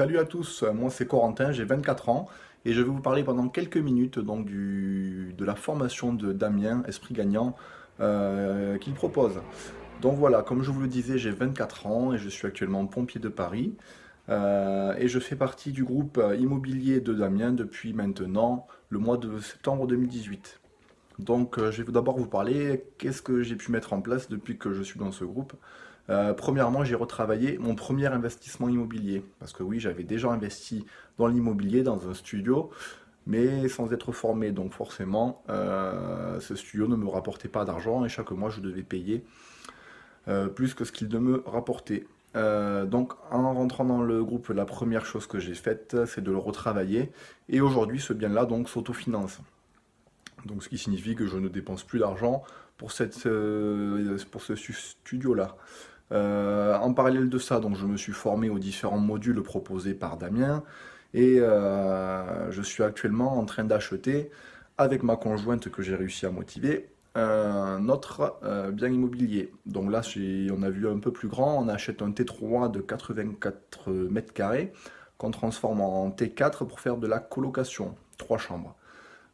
Salut à tous, moi c'est Corentin, j'ai 24 ans et je vais vous parler pendant quelques minutes de la formation de Damien, Esprit Gagnant, euh, qu'il propose. Donc voilà, comme je vous le disais, j'ai 24 ans et je suis actuellement pompier de Paris. Euh, et je fais partie du groupe immobilier de Damien depuis maintenant le mois de septembre 2018. Donc euh, je vais d'abord vous parler qu'est-ce que j'ai pu mettre en place depuis que je suis dans ce groupe. Euh, premièrement, j'ai retravaillé mon premier investissement immobilier. Parce que oui, j'avais déjà investi dans l'immobilier, dans un studio, mais sans être formé. Donc forcément, euh, ce studio ne me rapportait pas d'argent et chaque mois, je devais payer plus que ce qu'il me rapportait. donc en rentrant dans le groupe, la première chose que j'ai faite, c'est de le retravailler. Et aujourd'hui, ce bien-là donc s'autofinance. Donc ce qui signifie que je ne dépense plus d'argent pour, euh, ce studio-là. Euh, en parallèle de ça, donc je me suis formé aux différents modules proposés par Damien et euh, je suis actuellement en train d'acheter avec ma conjointe que j'ai réussi à motiver un autre bien immobilier. Donc là, on a vu un peu plus grand, on achète un T3 de 84 mètres carrés qu'on transforme en T4 pour faire de la colocation, trois chambres.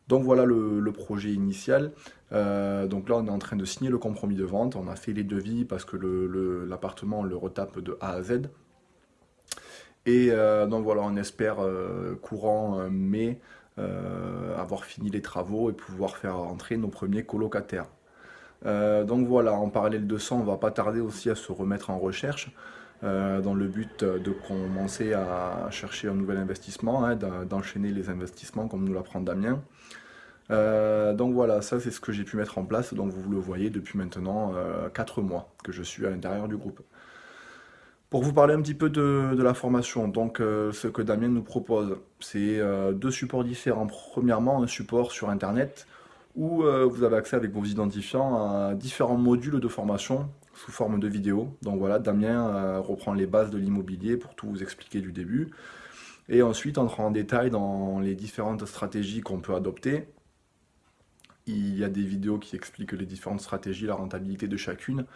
Donc voilà le, projet initial. Euh, donc là, on est en train de signer le compromis de vente. On a fait les devis parce que l'appartement, le, retape de A à Z. Et euh, donc voilà, on espère euh, courant mai avoir fini les travaux et pouvoir faire entrer nos premiers colocataires. donc voilà, en parallèle de ça, on va pas tarder aussi à se remettre en recherche. Dans le but de commencer à chercher un nouvel investissement, hein, d'enchaîner les investissements comme nous l'apprend Damien. Euh, donc voilà, ça c'est ce que j'ai pu mettre en place, donc vous le voyez depuis maintenant 4 euh, mois que je suis à l'intérieur du groupe. Pour vous parler un petit peu de, la formation, donc euh, ce que Damien nous propose, c'est deux supports différents. Premièrement, un support sur internet où vous avez accès avec vos identifiants à différents modules de formation sous forme de vidéo. Donc voilà, Damien reprend les bases de l'immobilier pour tout vous expliquer du début. Et ensuite, entre en détail dans les différentes stratégies qu'on peut adopter il y a des vidéos qui expliquent les différentes stratégies, la rentabilité de chacune.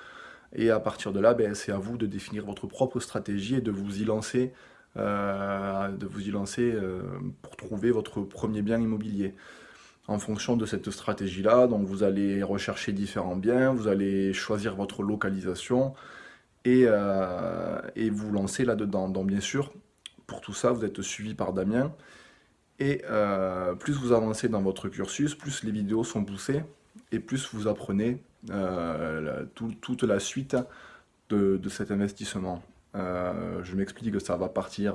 Et à partir de là, ben, c'est à vous de définir votre propre stratégie et de vous y lancer, euh, de vous y lancer euh, pour trouver votre premier bien immobilier. En fonction de cette stratégie-là, donc vous allez rechercher différents biens, vous allez choisir votre localisation et, euh, vous lancer là-dedans. Donc bien sûr, pour tout ça, vous êtes suivi par Damien et euh, plus vous avancez dans votre cursus, plus les vidéos sont poussées et plus vous apprenez euh, toute la suite de, cet investissement. Je m'explique que ça va partir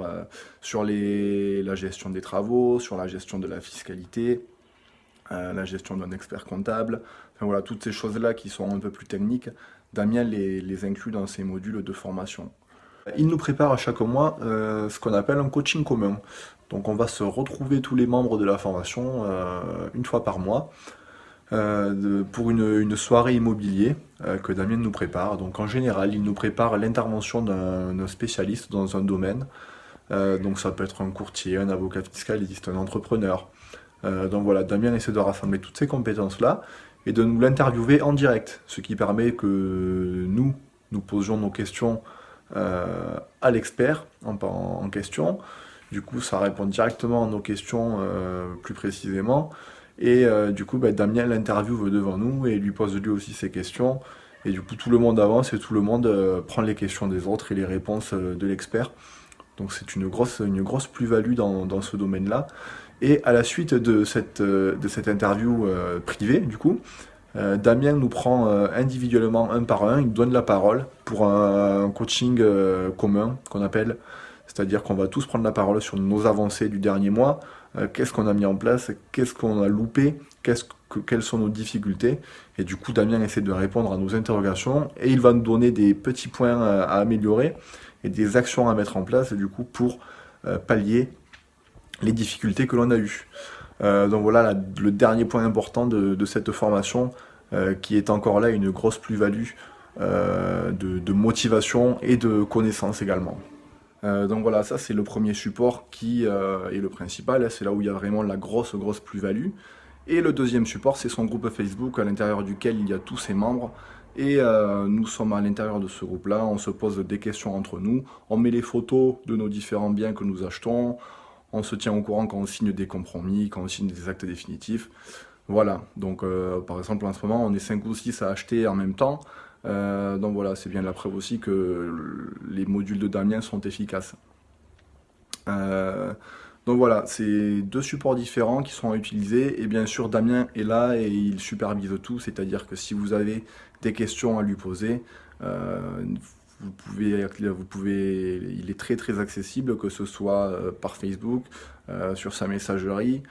sur la gestion des travaux, sur la gestion de la fiscalité, la gestion d'un expert comptable, enfin voilà, toutes ces choses-là qui sont un peu plus techniques, Damien les, inclut dans ses modules de formation. Il nous prépare à chaque mois ce qu'on appelle un coaching commun. Donc on va se retrouver tous les membres de la formation euh, une fois par mois euh, pour une, soirée immobilier euh, que Damien nous prépare. Donc en général, il nous prépare l'intervention d'un spécialiste dans un domaine. donc ça peut être un courtier, un avocat fiscaliste, un entrepreneur. Donc voilà, Damien essaie de rassembler toutes ces compétences-là et de nous l'interviewer en direct, ce qui permet que nous, nous posions nos questions à l'expert en question, du coup, ça répond directement à nos questions euh, plus précisément. Et euh, du coup, bah, Damien l'interviewe devant nous et lui pose lui aussi ses questions. Et du coup, tout le monde avance et tout le monde euh, prend les questions des autres et les réponses de l'expert. Donc c'est une grosse, une grosse plus-value dans, ce domaine-là. Et à la suite de cette, de cette interview privée, du coup, Damien nous prend individuellement un par un, il donne la parole pour un coaching commun qu'on appelle. C'est-à-dire qu'on va tous prendre la parole sur nos avancées du dernier mois, euh, qu'est-ce qu'on a mis en place, qu'est-ce qu'on a loupé, quelles sont nos difficultés? Et du coup, Damien essaie de répondre à nos interrogations. Et il va nous donner des petits points à, améliorer et des actions à mettre en place du coup pour euh, pallier les difficultés que l'on a eues. Euh, donc voilà le dernier point important de, cette formation qui est encore là une grosse plus-value de motivation et de connaissance également. Euh, donc voilà, ça c'est le premier support qui euh, est le principal, c'est là où il y a vraiment la grosse grosse plus-value. Et le deuxième support, c'est son groupe Facebook à l'intérieur duquel il y a tous ses membres Et euh, nous sommes à l'intérieur de ce groupe-là, on se pose des questions entre nous, on met les photos de nos différents biens que nous achetons, on se tient au courant quand on signe des compromis, quand on signe des actes définitifs. Voilà, donc euh, par exemple en ce moment on est 5 ou 6 à acheter en même temps, euh, donc voilà, c'est bien la preuve aussi que les modules de Damien sont efficaces. Donc voilà, c'est deux supports différents qui sont utilisés et bien sûr Damien est là et il supervise tout, c'est-à-dire que si vous avez des questions à lui poser. Euh, vous pouvez, il est très très accessible, que ce soit euh, par Facebook, euh, sur sa messagerie,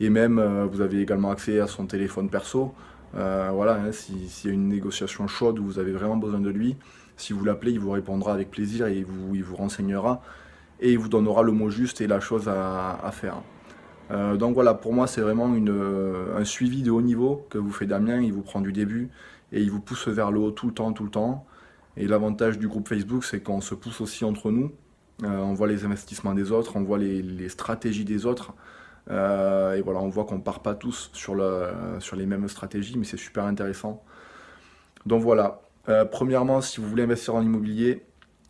et même vous avez également accès à son téléphone perso. voilà, hein, s'il y a une négociation chaude où vous avez vraiment besoin de lui, si vous l'appelez, il vous répondra avec plaisir et il vous renseignera et il vous donnera le mot juste et la chose à, faire. donc voilà, pour moi c'est vraiment une, un suivi de haut niveau que vous fait Damien, il vous prend du début et il vous pousse vers le haut tout le temps, tout le temps. Et l'avantage du groupe Facebook, c'est qu'on se pousse aussi entre nous. Euh, on voit les investissements des autres, on voit les, stratégies des autres. Euh, et voilà, on voit qu'on ne part pas tous sur, sur les mêmes stratégies, mais c'est super intéressant. Donc voilà, euh, premièrement, si vous voulez investir en immobilier,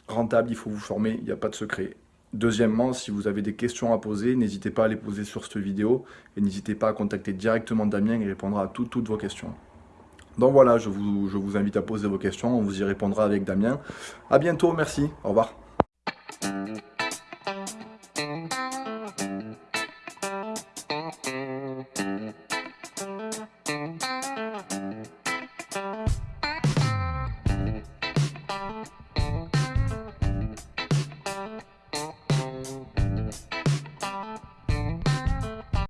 rentable, il faut vous former, il n'y a pas de secret. Deuxièmement, si vous avez des questions à poser, n'hésitez pas à les poser sur cette vidéo et n'hésitez pas à contacter directement Damien, il répondra à toutes vos questions. Donc voilà, je vous, je vous invite à poser vos questions, on vous y répondra avec Damien. A bientôt, merci, au revoir.